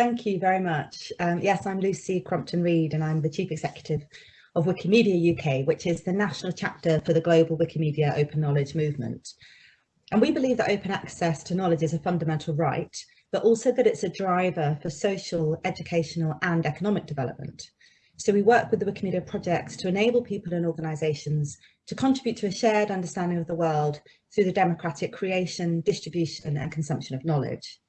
thank you very much. Um, yes, I'm Lucy Crompton-Read and I'm the Chief Executive of Wikimedia UK, which is the national chapter for the global Wikimedia open knowledge movement. And we believe that open access to knowledge is a fundamental right, but also that it's a driver for social, educational and economic development. So we work with the Wikimedia projects to enable people and organisations to contribute to a shared understanding of the world through the democratic creation, distribution and consumption of knowledge.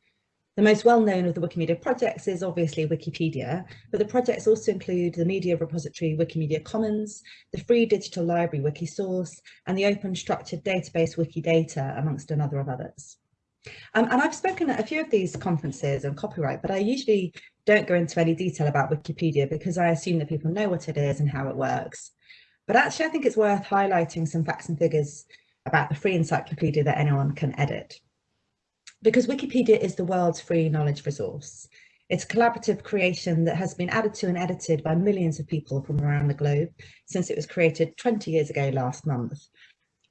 The most well-known of the Wikimedia projects is obviously Wikipedia, but the projects also include the media repository Wikimedia Commons, the free digital library Wikisource, and the open structured database Wikidata, amongst another of others. Um, and I've spoken at a few of these conferences on copyright, but I usually don't go into any detail about Wikipedia because I assume that people know what it is and how it works. But actually, I think it's worth highlighting some facts and figures about the free encyclopedia that anyone can edit because Wikipedia is the world's free knowledge resource. It's a collaborative creation that has been added to and edited by millions of people from around the globe since it was created 20 years ago last month.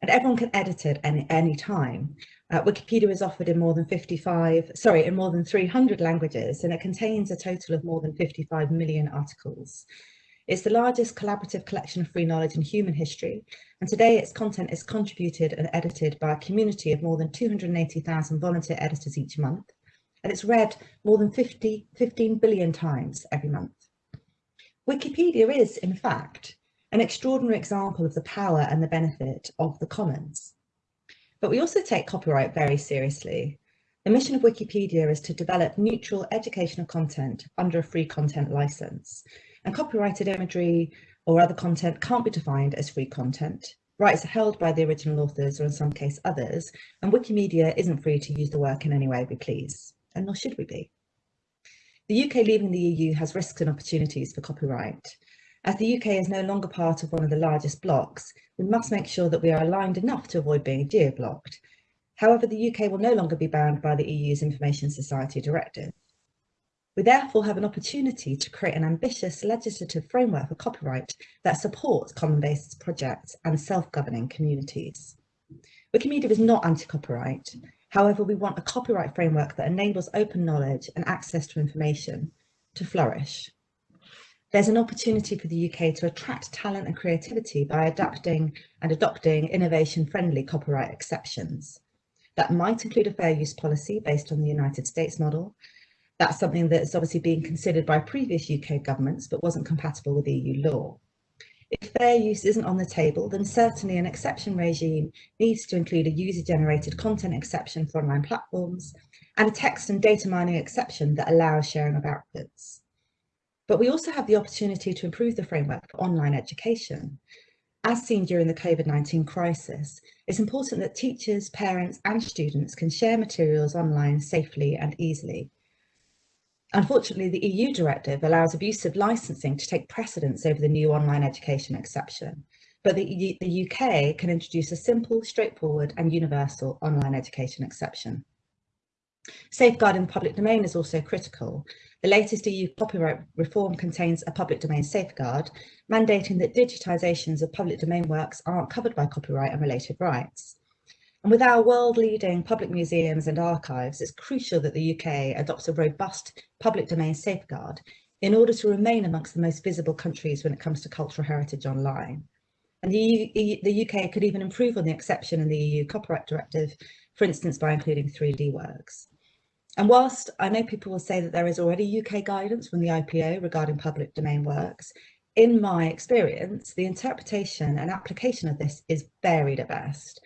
And everyone can edit it any, any time. Uh, Wikipedia is offered in more than 55, sorry, in more than 300 languages, and it contains a total of more than 55 million articles. It's the largest collaborative collection of free knowledge in human history, and today its content is contributed and edited by a community of more than 280,000 volunteer editors each month, and it's read more than 50, 15 billion times every month. Wikipedia is, in fact, an extraordinary example of the power and the benefit of the commons. But we also take copyright very seriously. The mission of Wikipedia is to develop neutral educational content under a free content license. And copyrighted imagery or other content can't be defined as free content. Rights are held by the original authors or in some case others, and Wikimedia isn't free to use the work in any way we please, and nor should we be. The UK leaving the EU has risks and opportunities for copyright. As the UK is no longer part of one of the largest blocks, we must make sure that we are aligned enough to avoid being geo-blocked. However, the UK will no longer be bound by the EU's Information Society Directive. We therefore have an opportunity to create an ambitious legislative framework for copyright that supports common-based projects and self-governing communities. Wikimedia is not anti-copyright. However, we want a copyright framework that enables open knowledge and access to information to flourish. There's an opportunity for the UK to attract talent and creativity by adapting and adopting innovation-friendly copyright exceptions. That might include a fair use policy based on the United States model, that's something that's obviously being considered by previous UK governments, but wasn't compatible with EU law. If fair use isn't on the table, then certainly an exception regime needs to include a user-generated content exception for online platforms and a text and data mining exception that allows sharing of outputs. But we also have the opportunity to improve the framework for online education. As seen during the COVID-19 crisis, it's important that teachers, parents and students can share materials online safely and easily. Unfortunately, the EU directive allows abusive licensing to take precedence over the new online education exception, but the, the UK can introduce a simple, straightforward and universal online education exception. Safeguarding the public domain is also critical. The latest EU copyright reform contains a public domain safeguard, mandating that digitisations of public domain works aren't covered by copyright and related rights. And with our world-leading public museums and archives, it's crucial that the UK adopts a robust public domain safeguard in order to remain amongst the most visible countries when it comes to cultural heritage online. And the, EU, the UK could even improve on the exception in the EU Copyright Directive, for instance, by including 3D works. And whilst I know people will say that there is already UK guidance from the IPO regarding public domain works, in my experience, the interpretation and application of this is varied at best.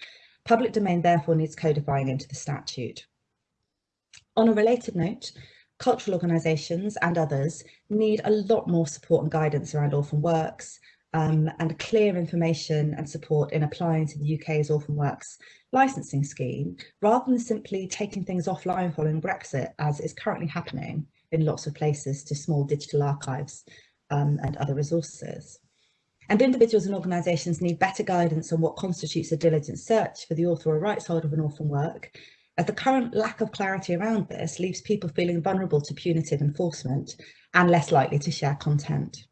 Public domain therefore needs codifying into the statute. On a related note, cultural organisations and others need a lot more support and guidance around orphan works um, and clear information and support in applying to the UK's orphan works licensing scheme, rather than simply taking things offline following Brexit, as is currently happening in lots of places to small digital archives um, and other resources. And individuals and organisations need better guidance on what constitutes a diligent search for the author or rights holder of an orphan work, as the current lack of clarity around this leaves people feeling vulnerable to punitive enforcement and less likely to share content.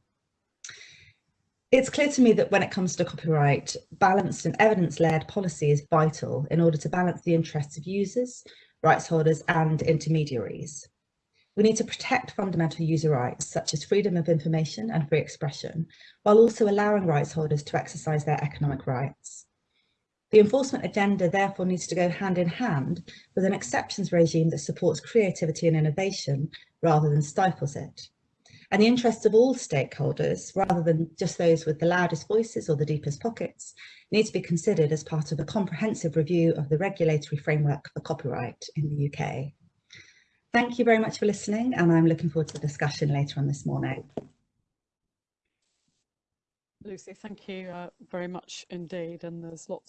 It's clear to me that when it comes to copyright, balanced and evidence-led policy is vital in order to balance the interests of users, rights holders and intermediaries. We need to protect fundamental user rights, such as freedom of information and free expression, while also allowing rights holders to exercise their economic rights. The enforcement agenda therefore needs to go hand in hand with an exceptions regime that supports creativity and innovation rather than stifles it. And the interests of all stakeholders, rather than just those with the loudest voices or the deepest pockets, need to be considered as part of a comprehensive review of the regulatory framework for copyright in the UK. Thank you very much for listening and I'm looking forward to the discussion later on this morning. Lucy, thank you uh, very much indeed. And there's lots